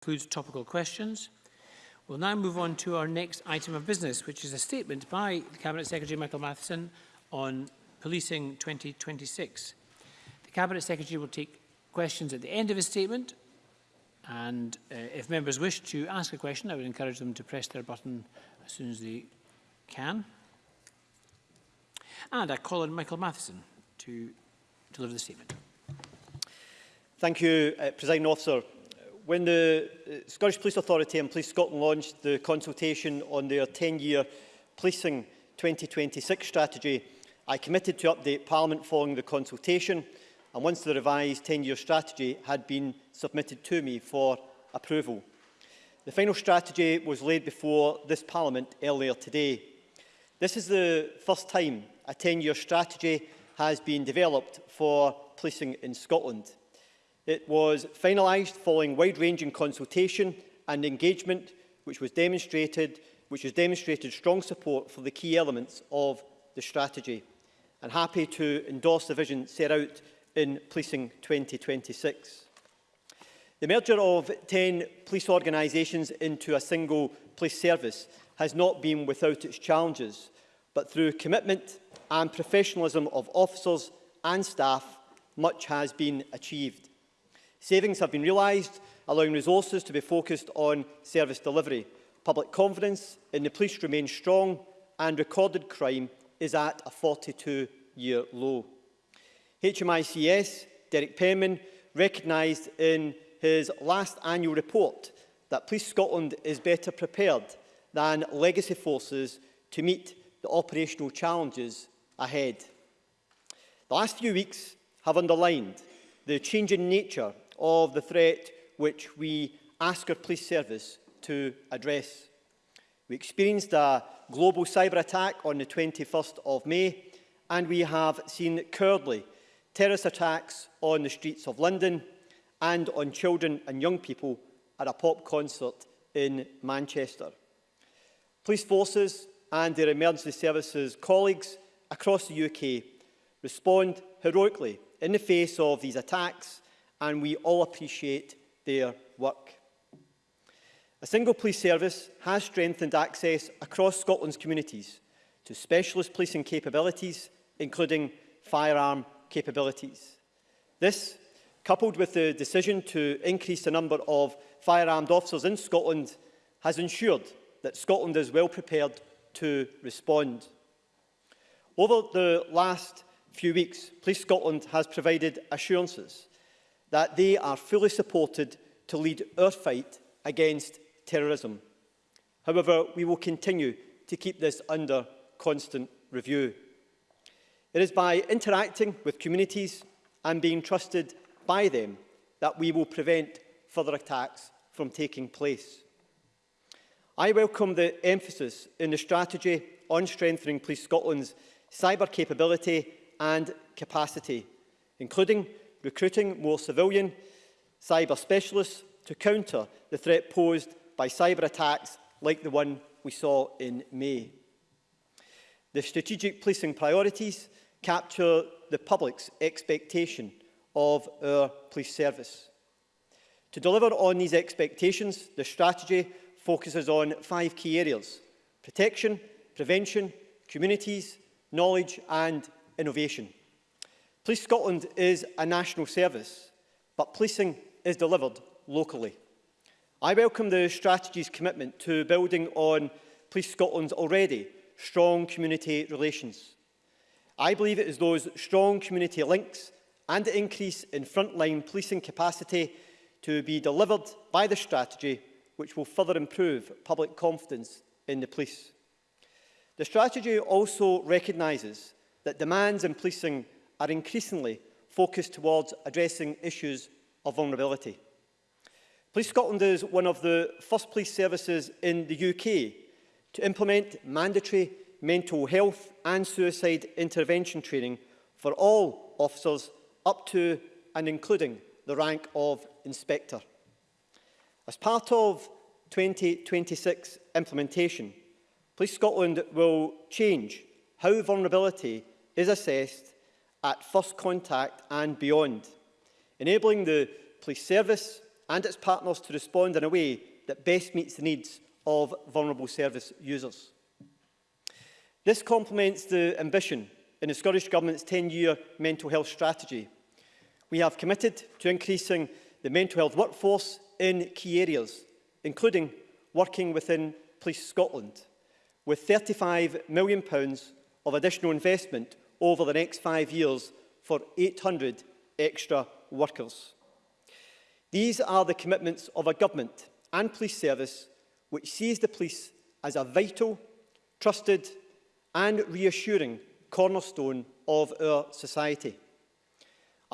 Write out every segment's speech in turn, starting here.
includes topical questions. We'll now move on to our next item of business, which is a statement by Cabinet Secretary Michael Matheson on Policing 2026. The Cabinet Secretary will take questions at the end of his statement, and uh, if members wish to ask a question, I would encourage them to press their button as soon as they can. And I call on Michael Matheson to deliver the statement. Thank you, uh, President Officer. When the uh, Scottish Police Authority and Police Scotland launched the consultation on their 10-year Policing 2026 strategy, I committed to update Parliament following the consultation and once the revised 10-year strategy had been submitted to me for approval. The final strategy was laid before this Parliament earlier today. This is the first time a 10-year strategy has been developed for policing in Scotland. It was finalised following wide-ranging consultation and engagement, which was demonstrated, which has demonstrated strong support for the key elements of the strategy. And happy to endorse the vision set out in Policing 2026. The merger of 10 police organisations into a single police service has not been without its challenges, but through commitment and professionalism of officers and staff, much has been achieved. Savings have been realised, allowing resources to be focused on service delivery. Public confidence in the police remains strong and recorded crime is at a 42-year low. HMICS, Derek Penman, recognised in his last annual report that Police Scotland is better prepared than legacy forces to meet the operational challenges ahead. The last few weeks have underlined the changing nature of the threat which we ask our police service to address. We experienced a global cyber attack on the 21st of May and we have seen currently terrorist attacks on the streets of London and on children and young people at a pop concert in Manchester. Police forces and their emergency services colleagues across the UK respond heroically in the face of these attacks and we all appreciate their work. A single police service has strengthened access across Scotland's communities to specialist policing capabilities, including firearm capabilities. This, coupled with the decision to increase the number of firearmed officers in Scotland, has ensured that Scotland is well prepared to respond. Over the last few weeks, Police Scotland has provided assurances that they are fully supported to lead our fight against terrorism. However, we will continue to keep this under constant review. It is by interacting with communities and being trusted by them that we will prevent further attacks from taking place. I welcome the emphasis in the strategy on strengthening Police Scotland's cyber capability and capacity, including recruiting more civilian cyber specialists to counter the threat posed by cyber attacks like the one we saw in May. The strategic policing priorities capture the public's expectation of our police service. To deliver on these expectations, the strategy focuses on five key areas. Protection, prevention, communities, knowledge and innovation. Police Scotland is a national service, but policing is delivered locally. I welcome the strategy's commitment to building on Police Scotland's already strong community relations. I believe it is those strong community links and the increase in frontline policing capacity to be delivered by the strategy which will further improve public confidence in the police. The strategy also recognises that demands in policing are increasingly focused towards addressing issues of vulnerability. Police Scotland is one of the first police services in the UK to implement mandatory mental health and suicide intervention training for all officers up to and including the rank of inspector. As part of 2026 implementation, Police Scotland will change how vulnerability is assessed at first contact and beyond, enabling the police service and its partners to respond in a way that best meets the needs of vulnerable service users. This complements the ambition in the Scottish Government's 10-year mental health strategy. We have committed to increasing the mental health workforce in key areas, including working within Police Scotland, with £35 million of additional investment over the next five years for 800 extra workers. These are the commitments of a government and police service which sees the police as a vital, trusted and reassuring cornerstone of our society.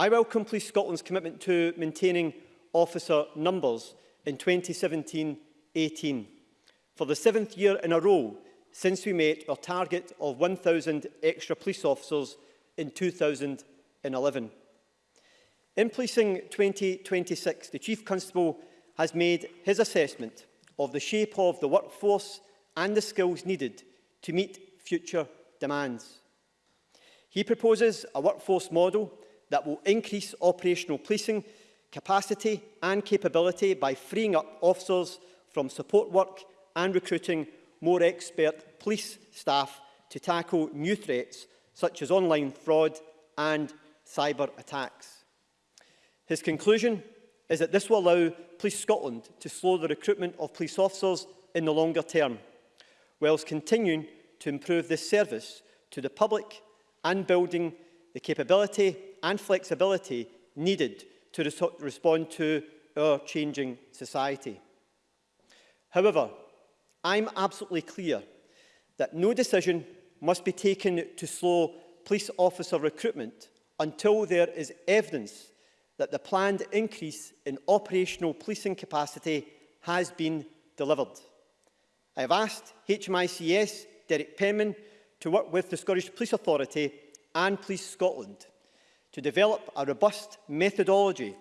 I welcome Police Scotland's commitment to maintaining officer numbers in 2017-18. For the seventh year in a row, since we met our target of 1,000 extra police officers in 2011. In policing 2026, the Chief Constable has made his assessment of the shape of the workforce and the skills needed to meet future demands. He proposes a workforce model that will increase operational policing capacity and capability by freeing up officers from support work and recruiting more expert police staff to tackle new threats such as online fraud and cyber attacks. His conclusion is that this will allow Police Scotland to slow the recruitment of police officers in the longer term, whilst continuing to improve this service to the public and building the capability and flexibility needed to res respond to our changing society. However, I'm absolutely clear that no decision must be taken to slow police officer recruitment until there is evidence that the planned increase in operational policing capacity has been delivered. I have asked HMICS Derek Penman to work with the Scottish Police Authority and Police Scotland to develop a robust methodology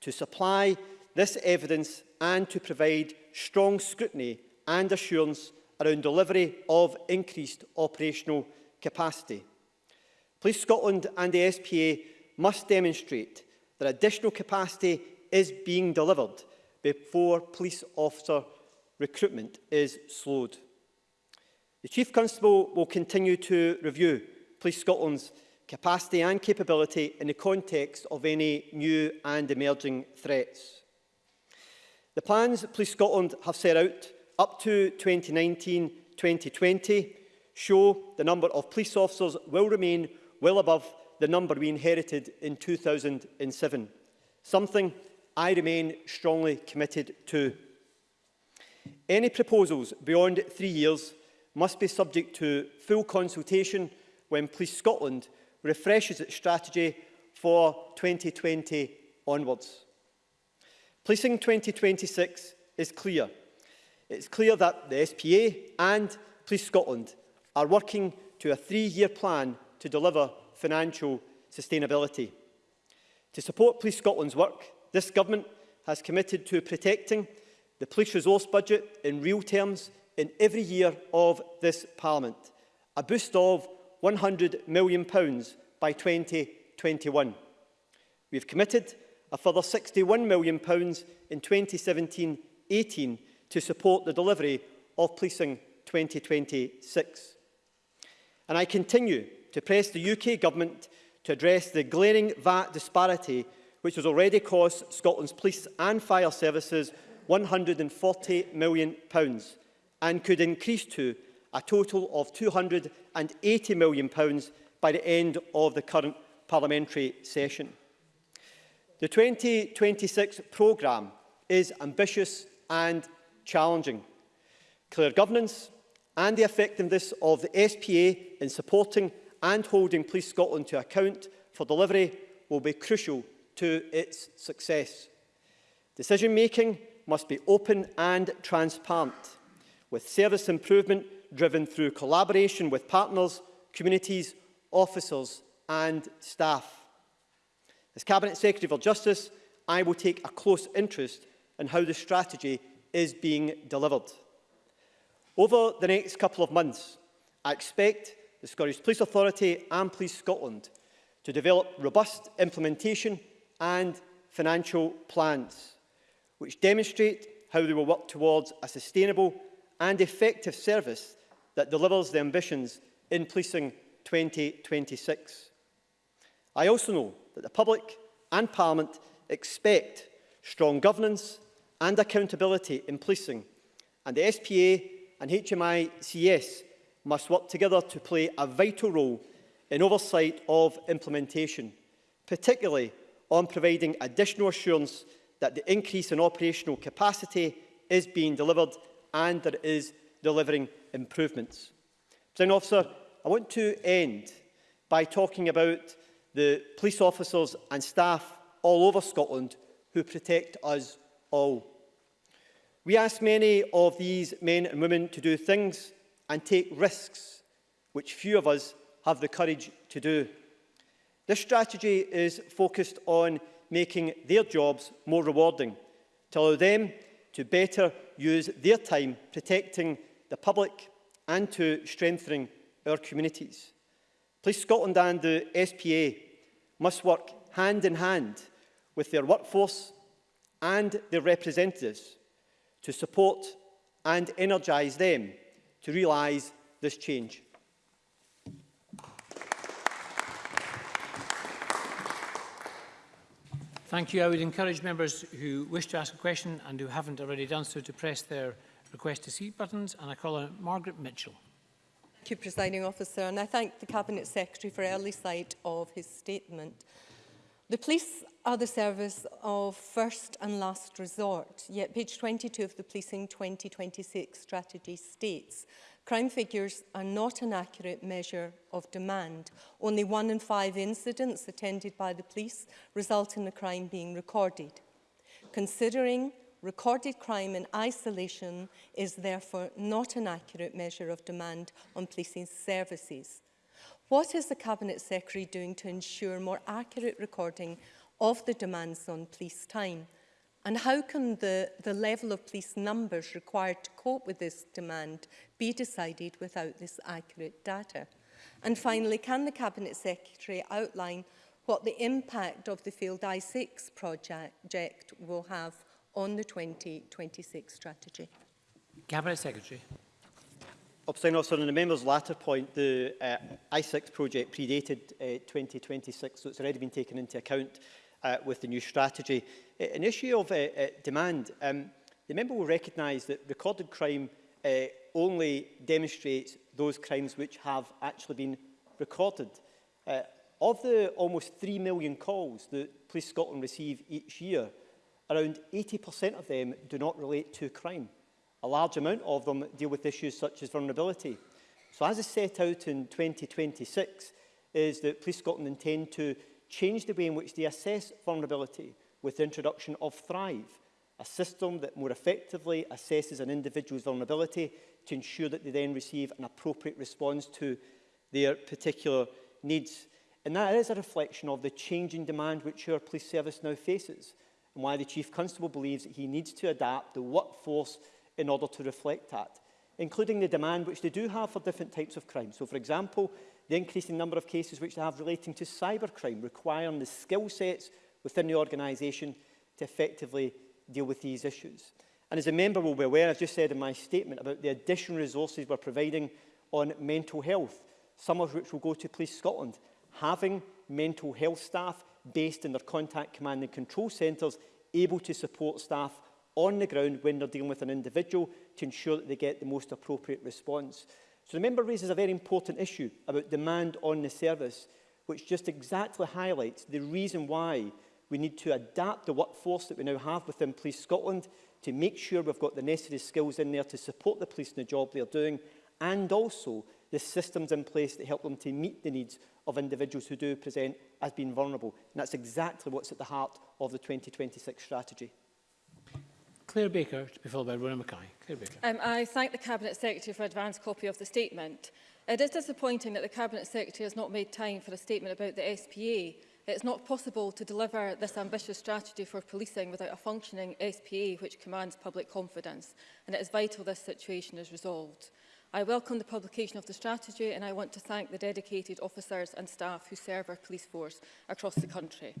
to supply this evidence and to provide strong scrutiny and assurance around delivery of increased operational capacity. Police Scotland and the SPA must demonstrate that additional capacity is being delivered before police officer recruitment is slowed. The Chief Constable will continue to review Police Scotland's capacity and capability in the context of any new and emerging threats. The plans Police Scotland have set out up to 2019-2020 show the number of police officers will remain well above the number we inherited in 2007, something I remain strongly committed to. Any proposals beyond three years must be subject to full consultation when Police Scotland refreshes its strategy for 2020 onwards. Policing 2026 is clear – It's clear that the SPA and Police Scotland are working to a three-year plan to deliver financial sustainability. To support Police Scotland's work, this Government has committed to protecting the police resource budget in real terms in every year of this Parliament, a boost of £100 million by 2021. We have committed a further £61 million in 2017-18 to support the delivery of Policing 2026. And I continue to press the UK Government to address the glaring VAT disparity which has already cost Scotland's police and fire services 140 million pounds and could increase to a total of 280 million pounds by the end of the current parliamentary session. The 2026 programme is ambitious and challenging. Clear governance and the effectiveness of the SPA in supporting and holding Police Scotland to account for delivery will be crucial to its success. Decision-making must be open and transparent, with service improvement driven through collaboration with partners, communities, officers and staff. As Cabinet Secretary for Justice, I will take a close interest in how the strategy is being delivered. Over the next couple of months, I expect the Scottish Police Authority and Police Scotland to develop robust implementation and financial plans, which demonstrate how they will work towards a sustainable and effective service that delivers the ambitions in Policing 2026. I also know that the public and Parliament expect strong governance and accountability in policing, and the SPA and HMICS must work together to play a vital role in oversight of implementation, particularly on providing additional assurance that the increase in operational capacity is being delivered and that it is delivering improvements. President Officer, I want to end by talking about the police officers and staff all over Scotland who protect us all. We ask many of these men and women to do things and take risks which few of us have the courage to do. This strategy is focused on making their jobs more rewarding to allow them to better use their time protecting the public and to strengthening our communities. Police Scotland and the SPA must work hand in hand with their workforce and their representatives to support and energise them to realise this change. Thank you. I would encourage members who wish to ask a question and who haven't already done so to press their request to seat buttons. And I call on Margaret Mitchell. Thank you, Presiding Officer, and I thank the Cabinet Secretary for early sight of his statement. The police are the service of first and last resort, yet page 22 of the Policing 2026 strategy states, crime figures are not an accurate measure of demand. Only one in five incidents attended by the police result in a crime being recorded. Considering recorded crime in isolation is therefore not an accurate measure of demand on policing services. What is the Cabinet Secretary doing to ensure more accurate recording of the demands on police time? And how can the, the level of police numbers required to cope with this demand be decided without this accurate data? And finally, can the Cabinet Secretary outline what the impact of the Field I6 project will have on the 2026 strategy? Cabinet Secretary. Obstain officer, on the member's latter point, the uh, I6 project predated uh, 2026, so it's already been taken into account uh, with the new strategy. Uh, an issue of uh, uh, demand, um, the member will recognise that recorded crime uh, only demonstrates those crimes which have actually been recorded. Uh, of the almost 3 million calls that Police Scotland receive each year, around 80% of them do not relate to crime. A large amount of them deal with issues such as vulnerability. So as is set out in 2026, is that Police Scotland intend to change the way in which they assess vulnerability with the introduction of Thrive, a system that more effectively assesses an individual's vulnerability to ensure that they then receive an appropriate response to their particular needs. And that is a reflection of the changing demand which our police service now faces and why the Chief Constable believes that he needs to adapt the workforce in order to reflect that, including the demand which they do have for different types of crime. So, for example, the increasing number of cases which they have relating to cybercrime, requiring the skill sets within the organisation to effectively deal with these issues. And as a member will be aware, I've just said in my statement about the additional resources we're providing on mental health, some of which will go to Police Scotland. Having mental health staff based in their contact command and control centres able to support staff on the ground when they're dealing with an individual to ensure that they get the most appropriate response. So the member raises a very important issue about demand on the service, which just exactly highlights the reason why we need to adapt the workforce that we now have within Police Scotland to make sure we've got the necessary skills in there to support the police in the job they're doing and also the systems in place that help them to meet the needs of individuals who do present as being vulnerable. And that's exactly what's at the heart of the 2026 strategy. Claire Baker, to be followed by Rona Mackay. Claire Baker. Um, I thank the Cabinet Secretary for advance copy of the statement. It is disappointing that the Cabinet Secretary has not made time for a statement about the SPA. It's not possible to deliver this ambitious strategy for policing without a functioning SPA which commands public confidence, and it is vital this situation is resolved. I welcome the publication of the strategy and I want to thank the dedicated officers and staff who serve our police force across the country.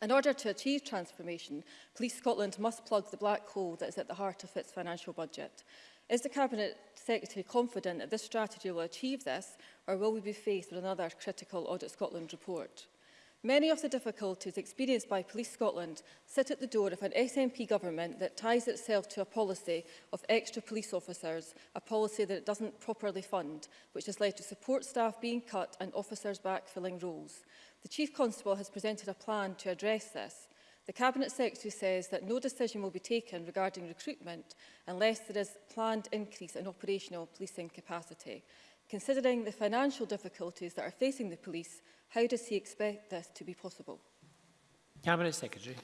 In order to achieve transformation, Police Scotland must plug the black hole that is at the heart of its financial budget. Is the Cabinet Secretary confident that this strategy will achieve this, or will we be faced with another critical Audit Scotland report? Many of the difficulties experienced by Police Scotland sit at the door of an SNP government that ties itself to a policy of extra police officers, a policy that it doesn't properly fund, which has led to support staff being cut and officers backfilling roles. The Chief Constable has presented a plan to address this. The Cabinet Secretary says that no decision will be taken regarding recruitment unless there is planned increase in operational policing capacity. Considering the financial difficulties that are facing the police, How does he expect this to be possible? Cabinet Secretary.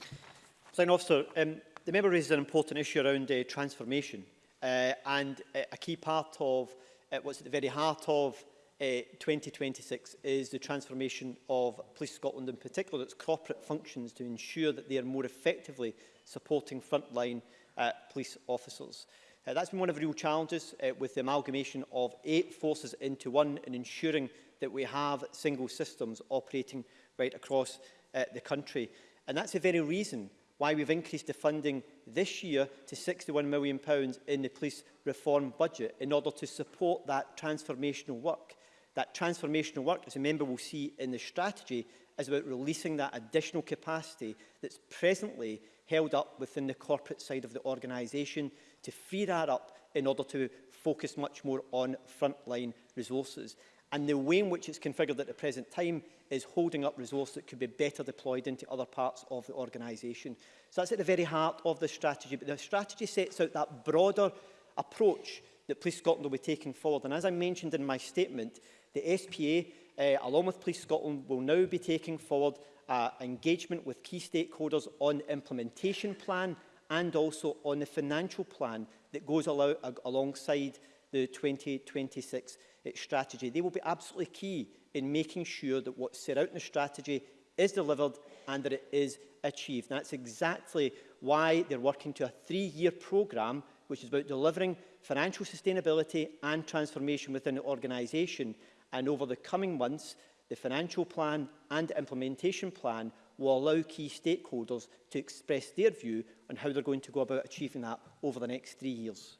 Plain Officer, um, the member raises an important issue around uh, transformation uh, and uh, a key part of uh, what's at the very heart of uh, 2026 is the transformation of Police Scotland in particular, its corporate functions to ensure that they are more effectively supporting frontline uh, police officers. Uh, that's been one of the real challenges uh, with the amalgamation of eight forces into one and ensuring that we have single systems operating right across uh, the country. And that's the very reason why we've increased the funding this year to £61 million pounds in the police reform budget in order to support that transformational work. That transformational work, as a member will see in the strategy, is about releasing that additional capacity that's presently held up within the corporate side of the organisation to free that up in order to focus much more on frontline resources. And the way in which it's configured at the present time is holding up resources that could be better deployed into other parts of the organisation. So that's at the very heart of the strategy. But the strategy sets out that broader approach that Police Scotland will be taking forward. And as I mentioned in my statement, the SPA, uh, eh, along with Police Scotland, will now be taking forward uh, engagement with key stakeholders on implementation plan and also on the financial plan that goes allow, alongside the 2026 Eh, strategy. They will be absolutely key in making sure that what's set out in the strategy is delivered and that it is achieved. And that's exactly why they're working to a three-year programme which is about delivering financial sustainability and transformation within the organisation. And over the coming months, the financial plan and implementation plan will allow key stakeholders to express their view on how they're going to go about achieving that over the next three years.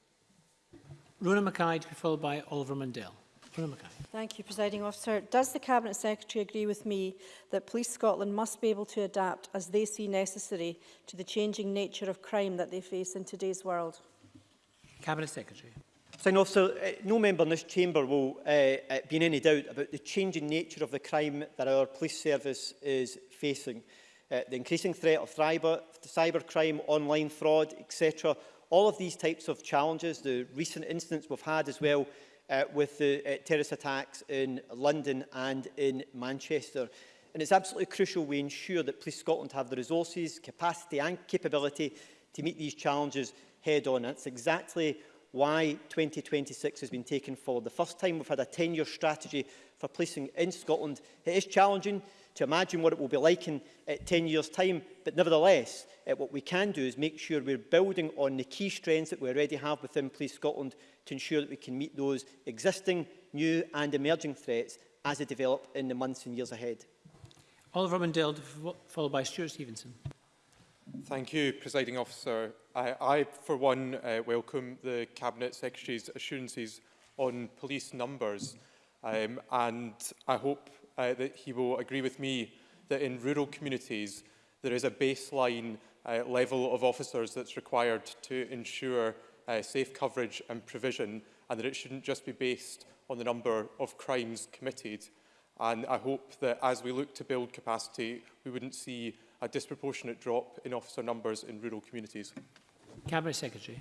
Rona McKay to be followed by Oliver Mundell. Mr Mackay. Thank you, Presiding Officer. Does the Cabinet Secretary agree with me that Police Scotland must be able to adapt as they see necessary to the changing nature of crime that they face in today's world? Cabinet Secretary. Presiding officer, uh, no member in this chamber will uh, uh, be in any doubt about the changing nature of the crime that our police service is facing. Uh, the increasing threat of cyber, cyber crime, online fraud, etc all of these types of challenges, the recent incidents we've had as well uh, with the uh, terrorist attacks in London and in Manchester. And it's absolutely crucial we ensure that Police Scotland have the resources, capacity and capability to meet these challenges head on. That's exactly why 2026 has been taken forward. The first time we've had a 10-year strategy for policing in Scotland. It is challenging, to imagine what it will be like in uh, eh, 10 years' time. But nevertheless, uh, what we can do is make sure we're building on the key strengths that we already have within Police Scotland to ensure that we can meet those existing, new and emerging threats as they develop in the months and years ahead. Oliver Mundell, followed by Stuart Stevenson. Thank you, Presiding Officer. I, I for one, uh, welcome the Cabinet Secretary's assurances on police numbers, um, and I hope uh, that he will agree with me that in rural communities there is a baseline uh, level of officers that's required to ensure uh, safe coverage and provision and that it shouldn't just be based on the number of crimes committed. And I hope that as we look to build capacity, we wouldn't see a disproportionate drop in officer numbers in rural communities. Cabinet Secretary.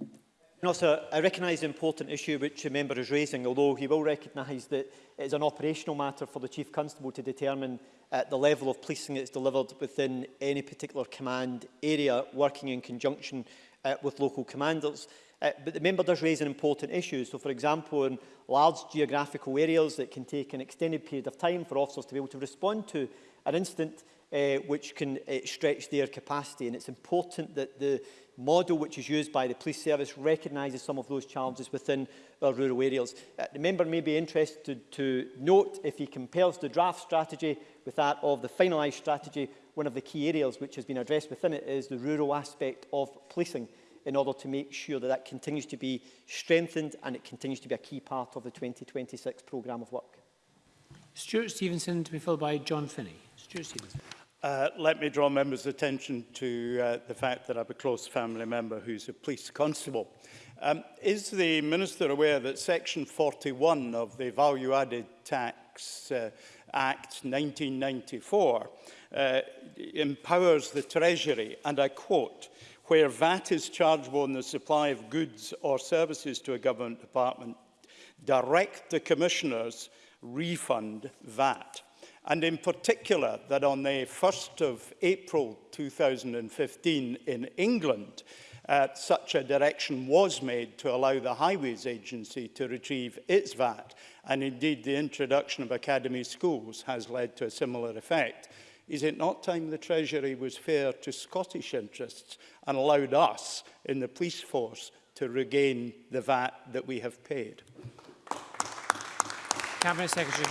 And also, I recognise the important issue which the member is raising, although he will recognise that it is an operational matter for the Chief Constable to determine uh, the level of policing that is delivered within any particular command area, working in conjunction uh, with local commanders. Uh, but the member does raise an important issue. So, for example, in large geographical areas that can take an extended period of time for officers to be able to respond to an incident, uh, which can uh, stretch their capacity. And it's important that the model which is used by the police service recognises some of those challenges within our uh, rural areas. Uh, the member may be interested to note if he compares the draft strategy with that of the finalised strategy, one of the key areas which has been addressed within it is the rural aspect of policing in order to make sure that that continues to be strengthened and it continues to be a key part of the 2026 programme of work. Stuart Stevenson to be followed by John Finney. Stuart Stevenson. Uh, let me draw members' attention to uh, the fact that I have a close family member who's a police constable. Um, is the Minister aware that Section 41 of the Value Added Tax uh, Act 1994 uh, empowers the Treasury, and I quote, where VAT is chargeable on the supply of goods or services to a government department, direct the commissioners refund VAT and in particular that on the 1st of April 2015 in England, uh, such a direction was made to allow the Highways Agency to retrieve its VAT, and indeed the introduction of academy schools has led to a similar effect. Is it not time the Treasury was fair to Scottish interests and allowed us in the police force to regain the VAT that we have paid? Cabinet Secretary.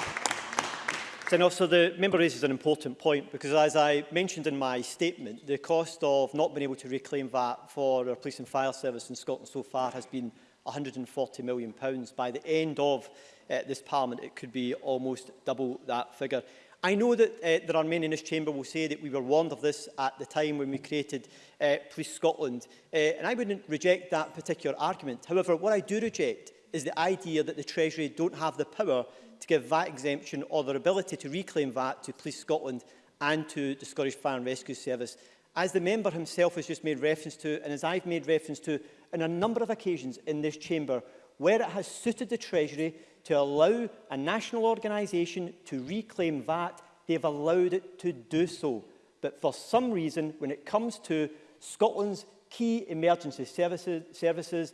Then also the member raises an important point because as I mentioned in my statement, the cost of not being able to reclaim VAT for our police and fire service in Scotland so far has been £140 million. By the end of uh, this parliament, it could be almost double that figure. I know that uh, there are many in this chamber will say that we were warned of this at the time when we created uh, Police Scotland, uh, and I wouldn't reject that particular argument. However, what I do reject is the idea that the Treasury don't have the power to give VAT exemption or their ability to reclaim VAT to Police Scotland and to the Scottish Fire and Rescue Service. As the member himself has just made reference to, and as I've made reference to on a number of occasions in this chamber, where it has suited the Treasury to allow a national organisation to reclaim VAT, they have allowed it to do so. But for some reason, when it comes to Scotland's key emergency services, services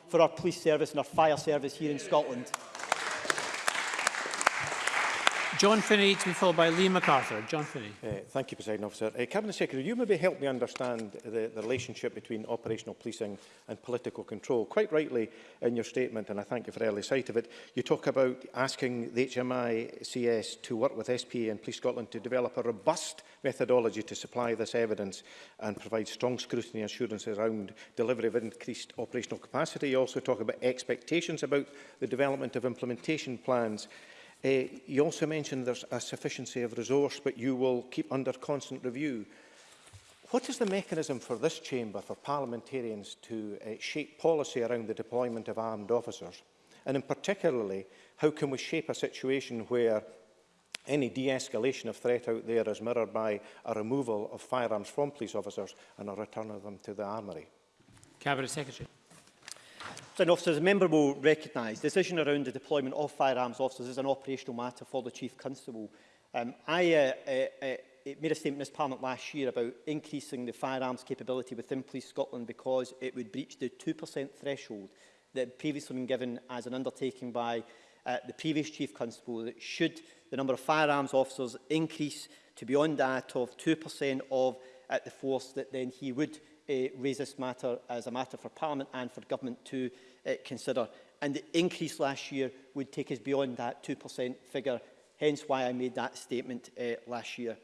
for our police service and our fire service here in Scotland. John Finney to be followed by Lee MacArthur. John Finney. Uh, thank you, President Officer. Uh, Cabinet Secretary, you maybe help me understand the, the relationship between operational policing and political control. Quite rightly in your statement, and I thank you for early sight of it, you talk about asking the HMICS to work with SPA and Police Scotland to develop a robust methodology to supply this evidence and provide strong scrutiny assurance around delivery of increased operational capacity. You also talk about expectations about the development of implementation plans Uh, you also mentioned there's a sufficiency of resource, but you will keep under constant review. What is the mechanism for this chamber, for parliamentarians to uh, shape policy around the deployment of armed officers? And in particularly, how can we shape a situation where any de-escalation of threat out there is mirrored by a removal of firearms from police officers and a return of them to the armoury? Cabinet Secretary. Fire officers, a member will recognise the decision around the deployment of firearms officers is an operational matter for the Chief Constable. Um, I uh, uh, uh, made a statement in this Parliament last year about increasing the firearms capability within Police Scotland because it would breach the 2% threshold that had previously been given as an undertaking by uh, the previous Chief Constable that should the number of firearms officers increase to beyond that of 2% of uh, the force that then he would Eh, raise this matter as a matter for Parliament and for Government to eh, consider. And the increase last year would take us beyond that 2% figure, hence why I made that statement eh, last year.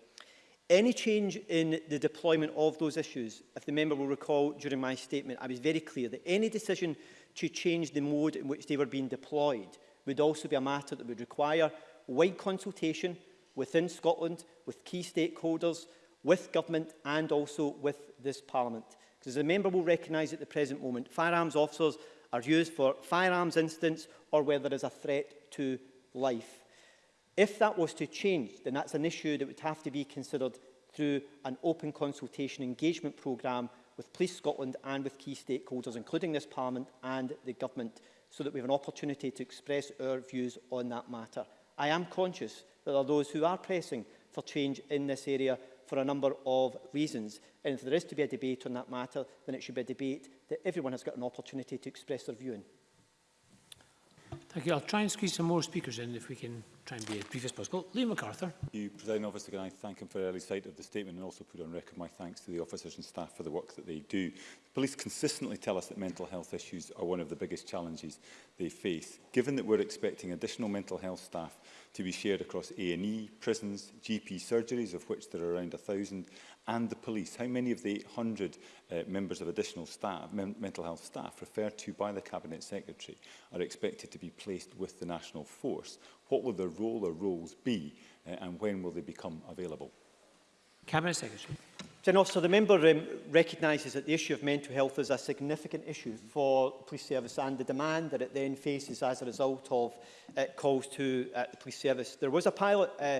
Any change in the deployment of those issues, if the member will recall during my statement, I was very clear that any decision to change the mode in which they were being deployed would also be a matter that would require wide consultation within Scotland with key stakeholders, with government and also with this parliament. Because as the member will recognise at the present moment, firearms officers are used for firearms incidents or where there is a threat to life. If that was to change, then that's an issue that would have to be considered through an open consultation engagement programme with Police Scotland and with key stakeholders, including this Parliament and the Government, so that we have an opportunity to express our views on that matter. I am conscious that there are those who are pressing for change in this area, for a number of reasons. And if there is to be a debate on that matter, then it should be a debate that everyone has got an opportunity to express their view in. Thank you. I'll try and squeeze some more speakers in if we can try and be as brief as possible. Liam MacArthur. Thank you, President Officer. Can I thank him for the early sight of the statement and also put on record my thanks to the officers and staff for the work that they do. The police consistently tell us that mental health issues are one of the biggest challenges they face. Given that we're expecting additional mental health staff to be shared across A&E, prisons, GP surgeries, of which there are around 1,000, and the police? How many of the 100 uh, members of additional staff, men mental health staff referred to by the Cabinet Secretary are expected to be placed with the national force? What will their role or roles be uh, and when will they become available? Cabinet Secretary. General, so the member um, recognises that the issue of mental health is a significant issue for the police service and the demand that it then faces as a result of uh, calls to uh, the police service. There was a pilot uh,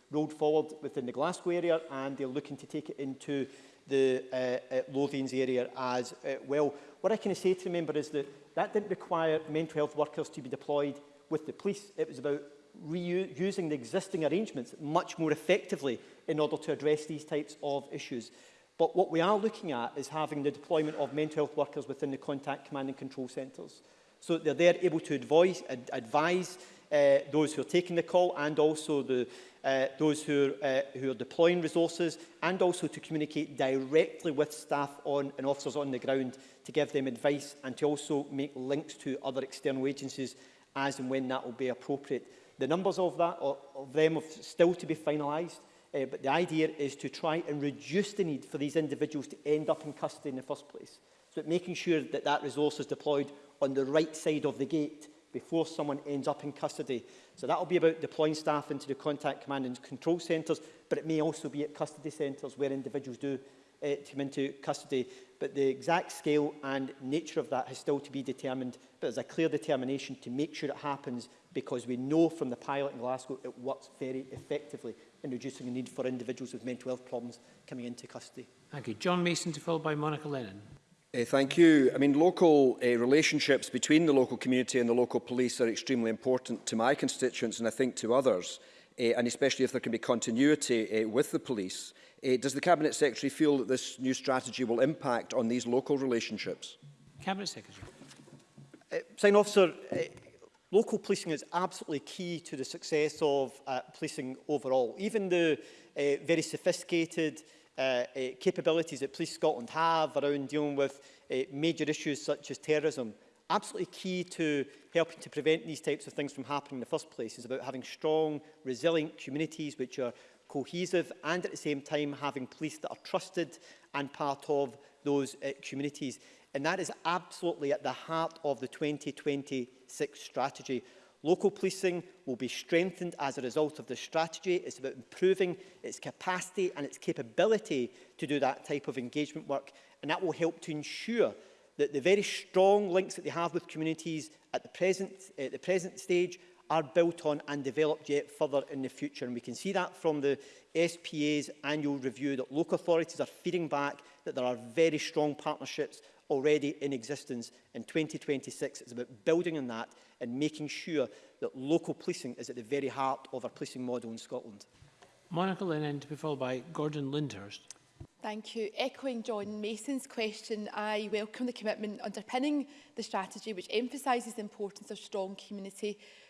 rolled forward within the Glasgow area and they're looking to take it into the uh, uh Lothians area as uh, well. What I can say to the member is that that didn't require mental health workers to be deployed with the police. It was about reusing the existing arrangements much more effectively in order to address these types of issues. But what we are looking at is having the deployment of mental health workers within the contact command and control centres. So they're there able to advise, advise uh, those who are taking the call and also the, uh, those who are, uh, who are deploying resources and also to communicate directly with staff on and officers on the ground to give them advice and to also make links to other external agencies as and when that will be appropriate. The numbers of that or of them are still to be finalised, uh, but the idea is to try and reduce the need for these individuals to end up in custody in the first place. So making sure that that resource is deployed on the right side of the gate before someone ends up in custody. So that will be about deploying staff into the contact command and control centres, but it may also be at custody centres where individuals do uh, come into custody. But the exact scale and nature of that has still to be determined, but there's a clear determination to make sure it happens because we know from the pilot in Glasgow it works very effectively in reducing the need for individuals with mental health problems coming into custody. Thank you. John Mason to follow by Monica Lennon. Uh, thank you. I mean, local uh, relationships between the local community and the local police are extremely important to my constituents and I think to others, uh, and especially if there can be continuity uh, with the police. Uh, does the Cabinet Secretary feel that this new strategy will impact on these local relationships? Cabinet Secretary. Uh, Sign Officer, uh, local policing is absolutely key to the success of uh, policing overall. Even the uh, very sophisticated uh, uh, capabilities that Police Scotland have around dealing with uh, major issues such as terrorism. Absolutely key to helping to prevent these types of things from happening in the first place is about having strong, resilient communities which are cohesive and at the same time having police that are trusted and part of those uh, communities. And that is absolutely at the heart of the 2026 strategy. Local policing will be strengthened as a result of the strategy. It's about improving its capacity and its capability to do that type of engagement work. And that will help to ensure that the very strong links that they have with communities at the present, at the present stage are built on and developed yet further in the future. And we can see that from the SPA's annual review that local authorities are feeding back that there are very strong partnerships already in existence in 2026. It's about building on that and making sure that local policing is at the very heart of our policing model in Scotland. Monica Lennon to be followed by Gordon Lindhurst. Thank you. Echoing John Mason's question, I welcome the commitment underpinning the strategy which emphasises the importance of strong community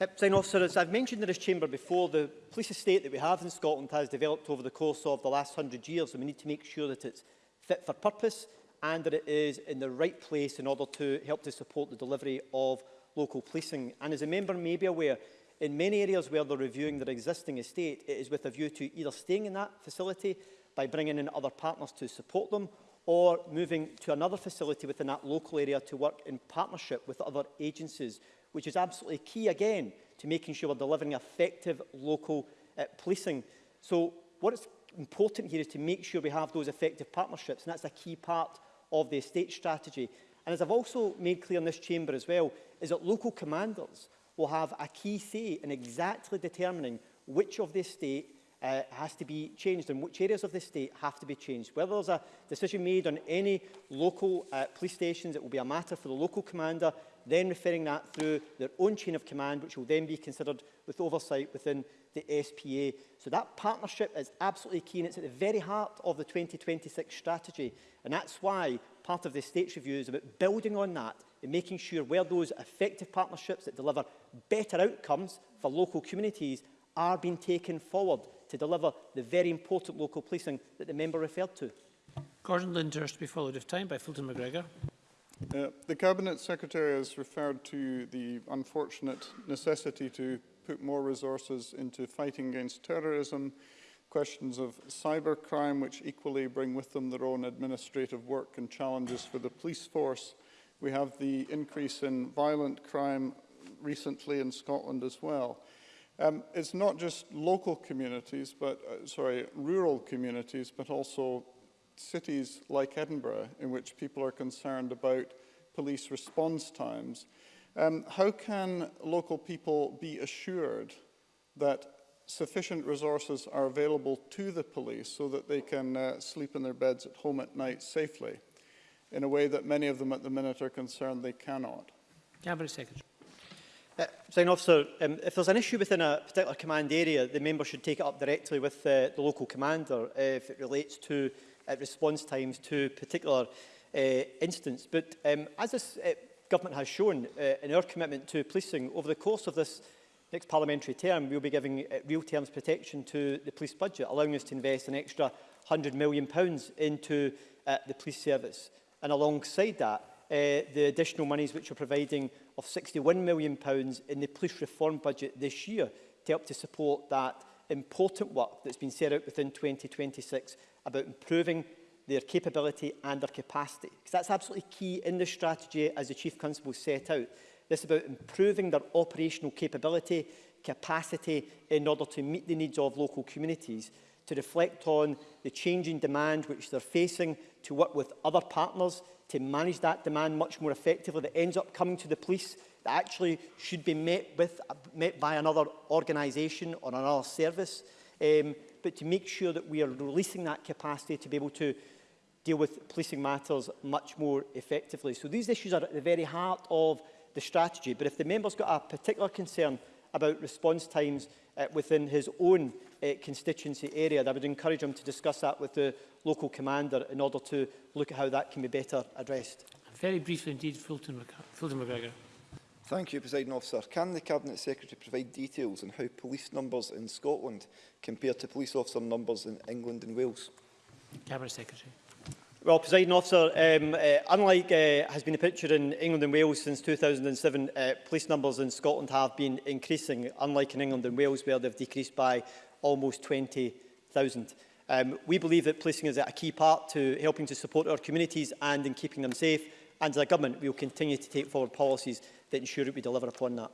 Uh, Sign officer, as I've mentioned in this chamber before, the police estate that we have in Scotland has developed over the course of the last 100 years and we need to make sure that it's fit for purpose and that it is in the right place in order to help to support the delivery of local policing. And as a member may be aware, in many areas where they're reviewing their existing estate, it is with a view to either staying in that facility by bringing in other partners to support them or moving to another facility within that local area to work in partnership with other agencies, which is absolutely key again to making sure we're delivering effective local uh, policing. So what is important here is to make sure we have those effective partnerships, and that's a key part of the estate strategy. And as I've also made clear in this chamber as well, is that local commanders will have a key say in exactly determining which of the estate uh, has to be changed and which areas of the state have to be changed. Whether there's a decision made on any local uh, police stations, it will be a matter for the local commander then referring that through their own chain of command, which will then be considered with oversight within the SPA. So that partnership is absolutely key and it's at the very heart of the 2026 strategy. And that's why part of the state's review is about building on that and making sure where those effective partnerships that deliver better outcomes for local communities are being taken forward to deliver the very important local policing that the member referred to. Gordon Lindhurst be followed of time by Fulton McGregor. Uh, the Cabinet Secretary has referred to the unfortunate necessity to put more resources into fighting against terrorism, questions of cybercrime, which equally bring with them their own administrative work and challenges for the police force. We have the increase in violent crime recently in Scotland as well. Um, it's not just local communities, but uh, sorry, rural communities, but also cities like Edinburgh, in which people are concerned about police response times, um, how can local people be assured that sufficient resources are available to the police so that they can uh, sleep in their beds at home at night safely, in a way that many of them at the minute are concerned they cannot? Cabinet Secretary. Uh, Sign officer, um, if there's an issue within a particular command area, the member should take it up directly with uh, the local commander uh, if it relates to uh, response times to particular uh, incidents. But um, as this uh, government has shown uh, in our commitment to policing, over the course of this next parliamentary term, we'll be giving uh, real terms protection to the police budget, allowing us to invest an extra £100 million pounds into uh, the police service. And alongside that, uh, the additional monies which we're providing of £61 million pounds in the police reform budget this year to help to support that important work that's been set out within 2026 about improving their capability and their capacity. Because that's absolutely key in the strategy as the Chief Constable set out. This about improving their operational capability, capacity in order to meet the needs of local communities, to reflect on the changing demand which they're facing, to work with other partners to manage that demand much more effectively that ends up coming to the police that actually should be met, with, met by another organisation or another service, um, but to make sure that we are releasing that capacity to be able to deal with policing matters much more effectively. So these issues are at the very heart of the strategy, but if the member's got a particular concern about response times uh, within his own uh, constituency area, I would encourage him to discuss that with the local commander in order to look at how that can be better addressed. Very briefly indeed, Fulton, Fulton McGregor. Thank you, President Officer. Can the Cabinet Secretary provide details on how police numbers in Scotland compare to police officer numbers in England and Wales? Cabinet Secretary. Well, President Officer, um, uh, unlike uh, has been the picture in England and Wales since 2007, uh, police numbers in Scotland have been increasing, unlike in England and Wales, where they've decreased by almost 20,000. Um, we believe that policing is a key part to helping to support our communities and in keeping them safe, and as a government, we will continue to take forward policies that ensure that we deliver upon that.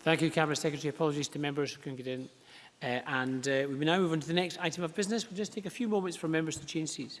Thank you, Cabinet Secretary. Apologies to members who couldn't get in. Uh, and uh, we now move on to the next item of business. We'll just take a few moments for members to change seats.